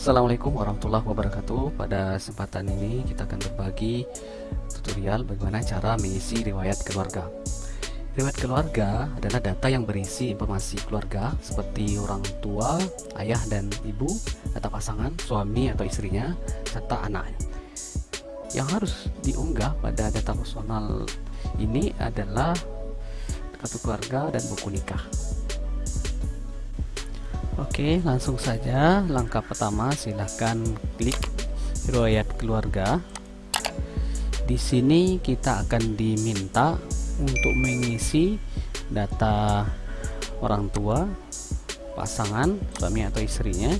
Assalamualaikum warahmatullahi wabarakatuh. Pada kesempatan ini kita akan berbagi tutorial bagaimana cara mengisi riwayat keluarga. Riwayat keluarga adalah data yang berisi informasi keluarga seperti orang tua, ayah dan ibu, data pasangan, suami atau istrinya, serta anaknya Yang harus diunggah pada data personal ini adalah kartu keluarga dan buku nikah Oke, langsung saja. Langkah pertama, silahkan klik riwayat keluarga. Di sini kita akan diminta untuk mengisi data orang tua, pasangan, suami atau istrinya,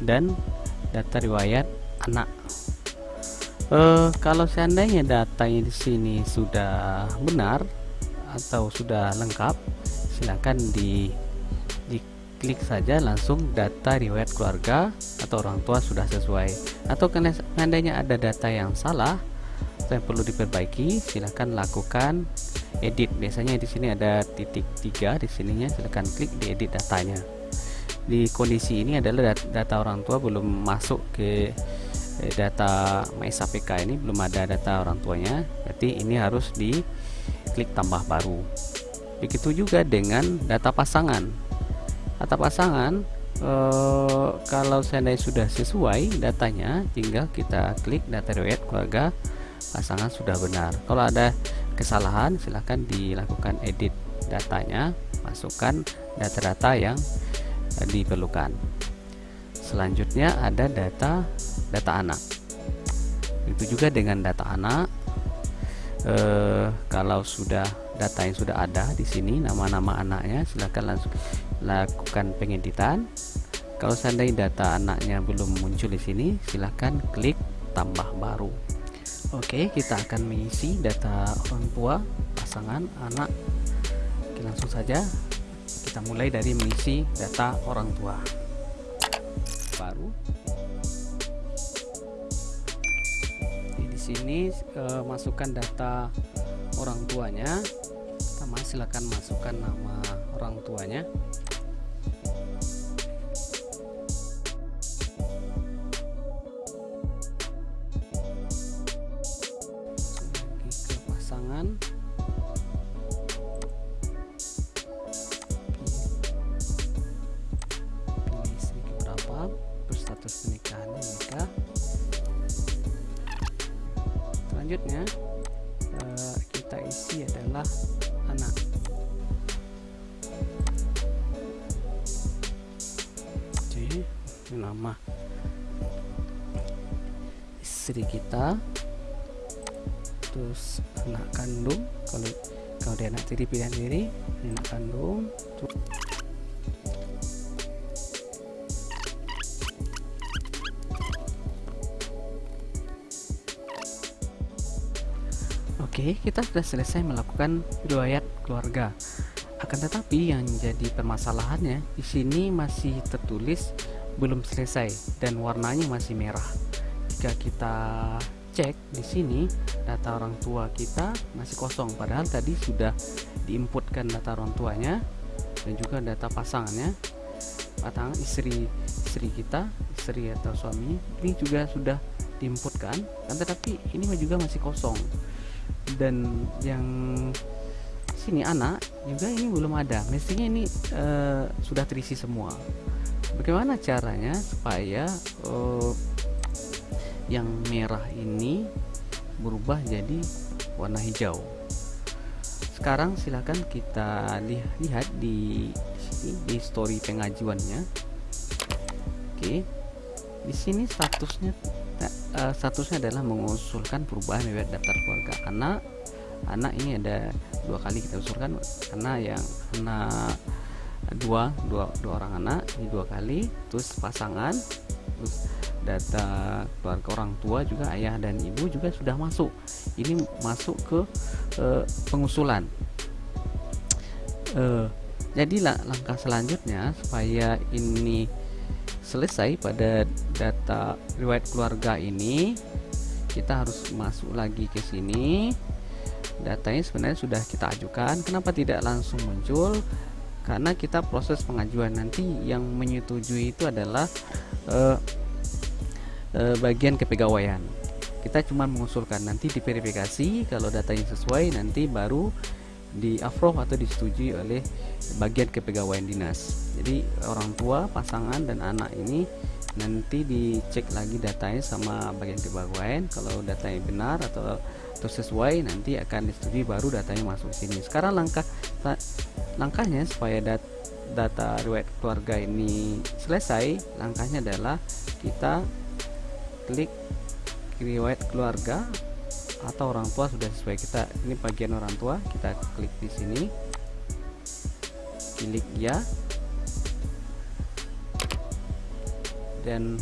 dan data riwayat anak. Uh, kalau seandainya datanya di sini sudah benar atau sudah lengkap, silakan di klik saja langsung data riwayat keluarga atau orang tua sudah sesuai. Atau seandainya ada data yang salah atau yang perlu diperbaiki silahkan lakukan edit. Biasanya di sini ada titik tiga di sininya silahkan klik di edit datanya. Di kondisi ini adalah data orang tua belum masuk ke eh, data MySAPK ini belum ada data orang tuanya. Berarti ini harus di klik tambah baru. Begitu juga dengan data pasangan atap pasangan eh, kalau seandainya sudah sesuai datanya tinggal kita klik data riwayat keluarga pasangan sudah benar. Kalau ada kesalahan silahkan dilakukan edit datanya masukkan data-data yang diperlukan. Selanjutnya ada data data anak. Itu juga dengan data anak eh, kalau sudah data yang sudah ada di sini nama-nama anaknya silahkan langsung lakukan pengeditan. Kalau seandainya data anaknya belum muncul di sini silahkan klik tambah baru. Oke kita akan mengisi data orang tua pasangan anak. Oke, langsung saja kita mulai dari mengisi data orang tua. Baru. Di sini e, masukkan data orang tuanya pertama silakan masukkan nama orang tuanya. Pasangan. Pilih berapa? Berstatus pernikahannya nikah selanjutnya eh, kita isi adalah anak Oke, nama istri kita. Terus anak kandung. Kalau kalau dia anak tiri pilihan diri anak kandung Oke, kita sudah selesai melakukan riwayat keluarga. Akan tetapi yang jadi permasalahannya di sini masih tertulis belum selesai dan warnanya masih merah. Jika kita cek di sini data orang tua kita masih kosong padahal tadi sudah diinputkan data orang tuanya dan juga data pasangannya pasangan istri istri kita istri atau suami ini juga sudah diinputkan kan tetapi ini juga masih kosong dan yang sini anak juga ini belum ada. Mestinya ini uh, sudah terisi semua. Bagaimana caranya supaya uh, yang merah ini berubah jadi warna hijau? Sekarang silakan kita lihat di sini di story pengajuannya. Oke. Di sini statusnya uh, statusnya adalah mengusulkan perubahan riwayat daftar keluarga. Anak anak ini ada dua kali kita usulkan. Karena yang anak dua dua dua orang anak ini dua kali. Terus pasangan terus data keluarga orang tua juga ayah dan ibu juga sudah masuk. Ini masuk ke uh, pengusulan. Uh, jadi langkah selanjutnya supaya ini selesai pada data riwayat keluarga ini kita harus masuk lagi ke sini. Datanya sebenarnya sudah kita ajukan. Kenapa tidak langsung muncul? Karena kita proses pengajuan nanti. Yang menyetujui itu adalah uh, e, bagian kepegawaian. Kita cuma mengusulkan nanti diverifikasi. Kalau datanya sesuai nanti baru di approve atau disetujui oleh bagian kepegawaian dinas. Jadi orang tua pasangan dan anak ini nanti dicek lagi datanya sama bagian kepegawaian. Kalau datanya benar atau atau sesuai nanti akan disetujui baru datanya masuk sini. Sekarang langkah langkahnya supaya dat, data riwayat keluarga ini selesai langkahnya adalah kita klik riwayat keluarga atau orang tua sudah sesuai kita. Ini bagian orang tua kita klik di sini. Klik ya. Dan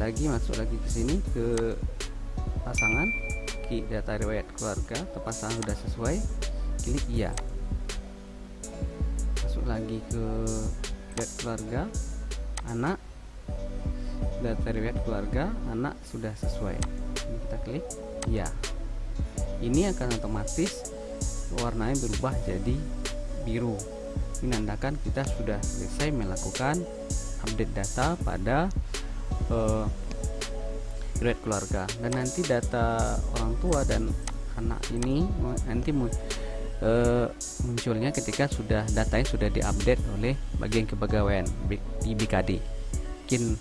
lagi masuk lagi ke sini ke pasangan. Klik data riwayat keluarga atau pasangan sudah sesuai. Klik iya masuk lagi ke keluarga anak data riwayat keluarga anak sudah sesuai. Ini kita klik ya ini akan otomatis warnanya berubah jadi biru. Menandakan kita sudah selesai melakukan update data pada uh, riwayat keluarga. Dan nanti data orang tua dan anak ini nanti uh, munculnya ketika sudah datanya sudah diupdate oleh bagian kepegawaian di BKD mungkin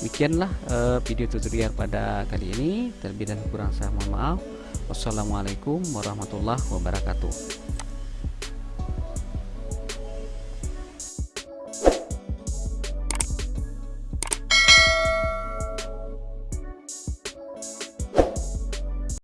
demikianlah uh, video tutorial pada kali ini. Terlebih dan kurang saya mohon maaf. Wassalamualaikum warahmatullahi wabarakatuh